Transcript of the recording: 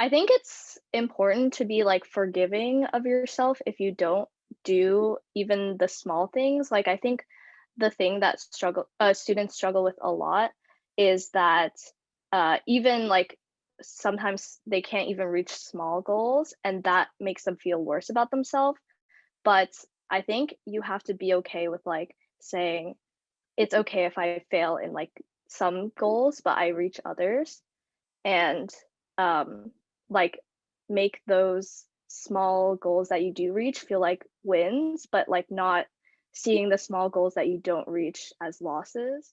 I think it's important to be, like, forgiving of yourself if you don't do even the small things, like, I think the thing that struggle uh, students struggle with a lot is that, uh, even, like, sometimes they can't even reach small goals, and that makes them feel worse about themselves, but I think you have to be okay with, like, saying, "It's okay if I fail in, like, some goals, but I reach others," and, um, like, make those small goals that you do reach feel like wins, but, like, not seeing the small goals that you don't reach as losses.